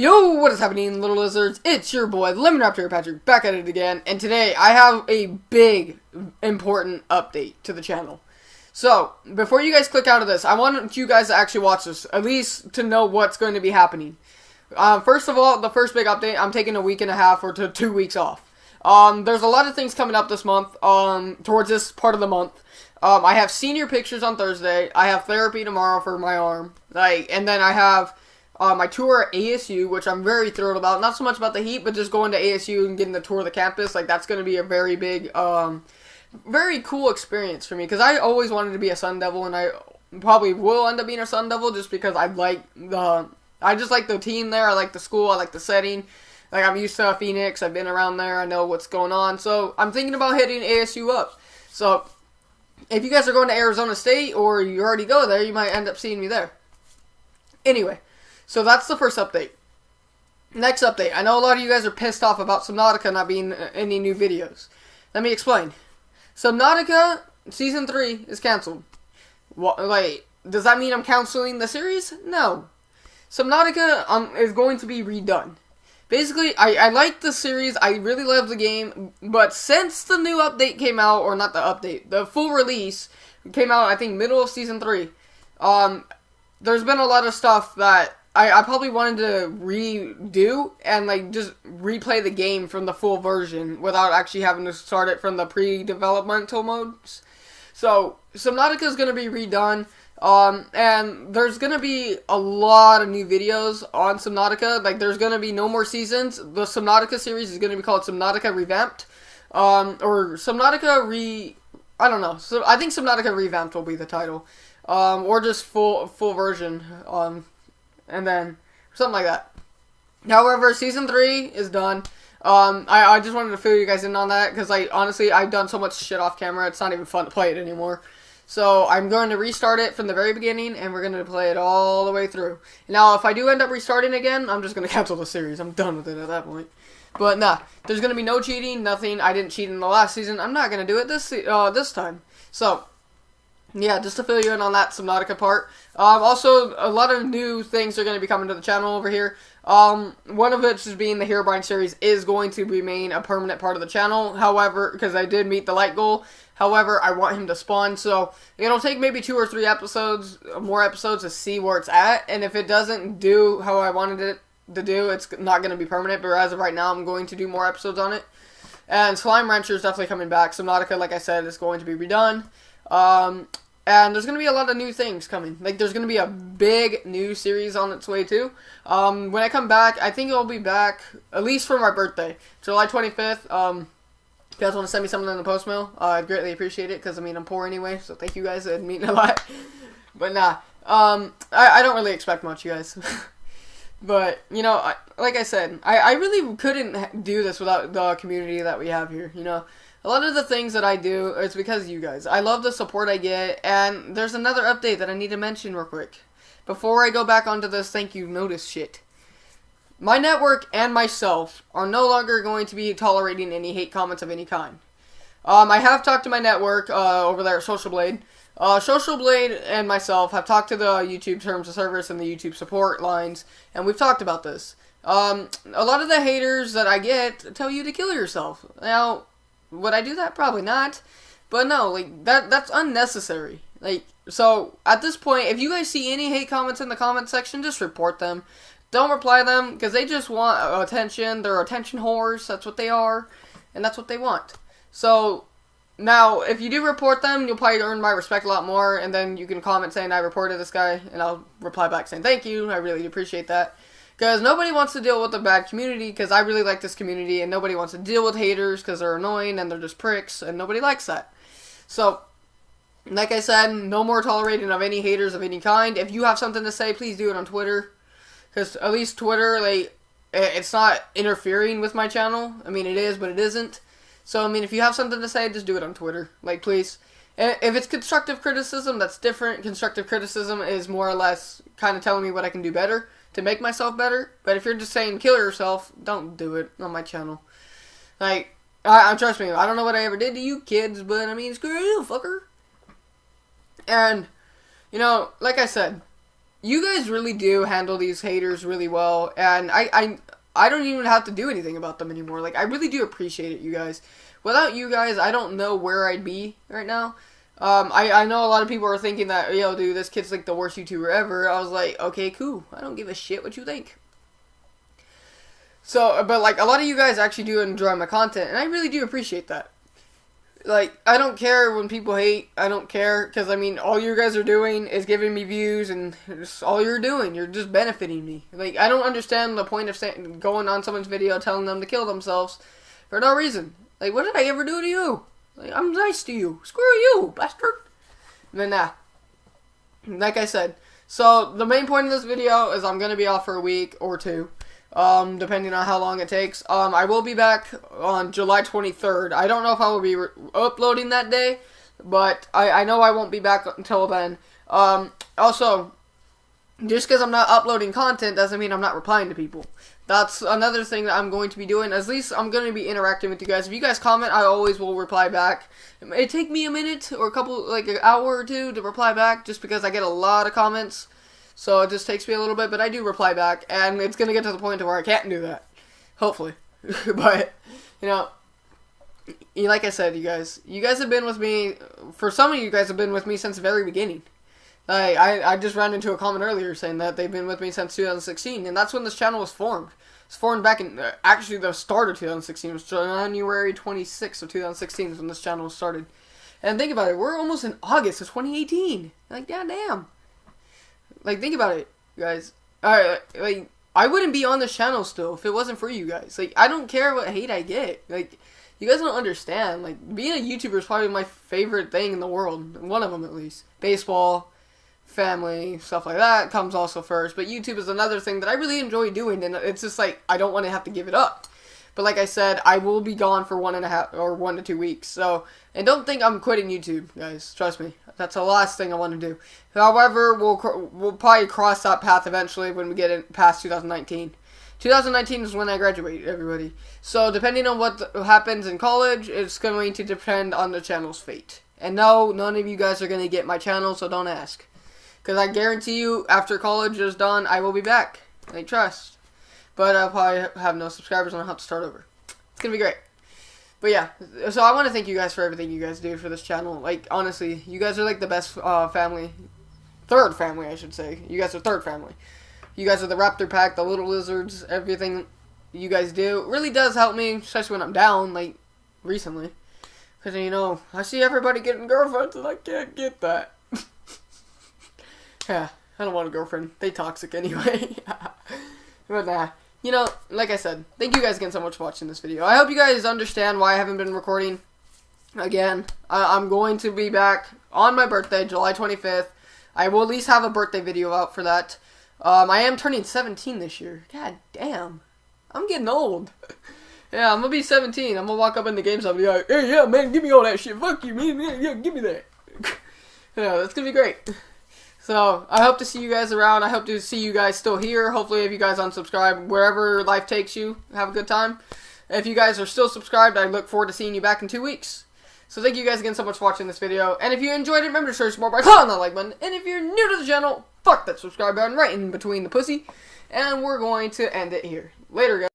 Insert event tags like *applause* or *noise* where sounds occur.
Yo, what is happening, little lizards? It's your boy, Lemon Raptor Patrick, back at it again, and today I have a big, important update to the channel. So, before you guys click out of this, I want you guys to actually watch this, at least to know what's going to be happening. Uh, first of all, the first big update, I'm taking a week and a half or to two weeks off. Um, there's a lot of things coming up this month, um, towards this part of the month. Um, I have senior pictures on Thursday, I have therapy tomorrow for my arm, like, and then I have uh, my tour at ASU, which I'm very thrilled about. Not so much about the heat, but just going to ASU and getting the tour of the campus. Like that's going to be a very big, um, very cool experience for me because I always wanted to be a Sun Devil, and I probably will end up being a Sun Devil just because I like the, I just like the team there. I like the school. I like the setting. Like I'm used to Phoenix. I've been around there. I know what's going on. So I'm thinking about hitting ASU up. So if you guys are going to Arizona State or you already go there, you might end up seeing me there. Anyway. So that's the first update. Next update. I know a lot of you guys are pissed off about Subnautica not being uh, any new videos. Let me explain. Subnautica Season 3 is canceled. What, like, does that mean I'm canceling the series? No. Subnautica um, is going to be redone. Basically, I, I like the series, I really love the game, but since the new update came out, or not the update, the full release came out, I think, middle of Season 3, um, there's been a lot of stuff that I, I probably wanted to redo and like just replay the game from the full version without actually having to start it from the pre-developmental modes. So Subnautica is going to be redone. Um, and there's gonna be a lot of new videos on Subnautica. Like, there's gonna be no more seasons. The Subnautica series is gonna be called Subnautica Revamped. Um, or Subnautica Re... I don't know. So, I think Subnautica Revamped will be the title. Um, or just full, full version. Um, and then something like that. However, season three is done. Um, I, I just wanted to fill you guys in on that because, like, honestly, I've done so much shit off camera. It's not even fun to play it anymore. So I'm going to restart it from the very beginning, and we're going to play it all the way through. Now, if I do end up restarting again, I'm just going *laughs* to cancel the series. I'm done with it at that point. But nah, there's going to be no cheating, nothing. I didn't cheat in the last season. I'm not going to do it this uh, this time. So yeah, just to fill you in on that Subnautica part. Um, also, a lot of new things are going to be coming to the channel over here. Um, one of which is being the Herobrine series is going to remain a permanent part of the channel. However, because I did meet the light goal. However, I want him to spawn, so it'll take maybe two or three episodes, more episodes to see where it's at. And if it doesn't do how I wanted it to do, it's not going to be permanent. But as of right now, I'm going to do more episodes on it. And Slime Rancher is definitely coming back. Subnautica, like I said, is going to be redone. Um, and there's going to be a lot of new things coming. Like, there's going to be a big new series on its way, too. Um, when I come back, I think I'll be back, at least for my birthday, July 25th. Um, if you guys want to send me something in the post mail, uh, I'd greatly appreciate it, because, I mean, I'm poor anyway, so thank you guys, it means a lot. *laughs* but, nah, um, I, I don't really expect much, you guys. *laughs* but, you know, like I said, I, I really couldn't do this without the community that we have here, you know a lot of the things that I do is because you guys. I love the support I get, and there's another update that I need to mention real quick. Before I go back onto this thank you notice shit. My network and myself are no longer going to be tolerating any hate comments of any kind. Um, I have talked to my network uh, over there at Social Blade. Uh, Social Blade and myself have talked to the YouTube terms of service and the YouTube support lines, and we've talked about this. Um, a lot of the haters that I get tell you to kill yourself. Now, would I do that? Probably not. But no, like that that's unnecessary. Like so at this point, if you guys see any hate comments in the comment section, just report them. Don't reply them because they just want attention. They're attention whores. That's what they are, and that's what they want. So now, if you do report them, you'll probably earn my respect a lot more, and then you can comment saying I reported this guy, and I'll reply back saying thank you. I really appreciate that. Because nobody wants to deal with a bad community, because I really like this community, and nobody wants to deal with haters because they're annoying and they're just pricks, and nobody likes that. So, like I said, no more tolerating of any haters of any kind. If you have something to say, please do it on Twitter. Because at least Twitter, like, it's not interfering with my channel. I mean, it is, but it isn't. So, I mean, if you have something to say, just do it on Twitter. Like, please. If it's constructive criticism, that's different. Constructive criticism is more or less kind of telling me what I can do better to make myself better. But if you're just saying kill yourself, don't do it on my channel. Like, I, I trust me, I don't know what I ever did to you kids, but I mean, screw you, fucker. And, you know, like I said, you guys really do handle these haters really well, and I, I, I don't even have to do anything about them anymore. Like, I really do appreciate it, you guys. Without you guys, I don't know where I'd be right now. Um, I, I know a lot of people are thinking that, yo, dude, this kid's like the worst YouTuber ever. I was like, okay, cool. I don't give a shit what you think. So, but like, a lot of you guys actually do enjoy my content, and I really do appreciate that like I don't care when people hate. I don't care because I mean all you guys are doing is giving me views and it's all you're doing. You're just benefiting me. Like I don't understand the point of going on someone's video telling them to kill themselves for no reason. Like what did I ever do to you? Like I'm nice to you. Screw you, bastard. then nah. Like I said. So the main point of this video is I'm gonna be off for a week or two um, depending on how long it takes. Um, I will be back on July 23rd. I don't know if I will be uploading that day, but I, I know I won't be back until then. Um, also, just because I'm not uploading content doesn't mean I'm not replying to people. That's another thing that I'm going to be doing. At least I'm going to be interacting with you guys. If you guys comment, I always will reply back. It may take me a minute or a couple, like an hour or two to reply back, just because I get a lot of comments. So it just takes me a little bit, but I do reply back, and it's gonna get to the point where I can't do that. Hopefully, *laughs* but you know, like I said, you guys, you guys have been with me. For some of you guys have been with me since the very beginning. I, I, I just ran into a comment earlier saying that they've been with me since 2016, and that's when this channel was formed. It's formed back in, uh, actually, the start of 2016. It was January 26th of 2016 is when this channel started. And think about it, we're almost in August of 2018. Like, goddamn. Like, think about it, guys. Alright, like, I wouldn't be on this channel still if it wasn't for you guys. Like, I don't care what hate I get. Like, you guys don't understand. Like, being a YouTuber is probably my favorite thing in the world. One of them, at least. Baseball, family, stuff like that comes also first. But YouTube is another thing that I really enjoy doing, and it's just like, I don't want to have to give it up. But like I said, I will be gone for one and a half or one to two weeks. So, and don't think I'm quitting YouTube, guys. Trust me, that's the last thing I want to do. However, we'll we'll probably cross that path eventually when we get in past 2019. 2019 is when I graduate, everybody. So depending on what happens in college, it's going to depend on the channel's fate. And no, none of you guys are going to get my channel, so don't ask. Because I guarantee you, after college is done, I will be back. I trust. But I'll probably have no subscribers and I'll have to start over. It's gonna be great. But yeah, so I want to thank you guys for everything you guys do for this channel. Like, honestly, you guys are like the best uh, family. Third family, I should say. You guys are third family. You guys are the Raptor Pack, the Little Lizards, everything you guys do. really does help me, especially when I'm down, like, recently. Because, you know, I see everybody getting girlfriends and I can't get that. Yeah, I don't want a girlfriend. They toxic anyway. *laughs* but nah you know, like I said, thank you guys again so much for watching this video. I hope you guys understand why I haven't been recording. Again, I I'm going to be back on my birthday, July 25th. I will at least have a birthday video out for that. Um, I am turning 17 this year. God damn. I'm getting old. *laughs* yeah, I'm gonna be 17. I'm gonna walk up in the games and be like, hey, yeah, man, give me all that shit. Fuck you, man. Yeah, yeah give me that. *laughs* yeah, that's gonna be great. So I hope to see you guys around. I hope to see you guys still here. Hopefully, if you guys unsubscribe, wherever life takes you, have a good time. If you guys are still subscribed, I look forward to seeing you back in two weeks. So thank you guys again so much for watching this video. And if you enjoyed it, remember to show support by clicking that like button. And if you're new to the channel, fuck that subscribe button right in between the pussy. And we're going to end it here. Later, guys.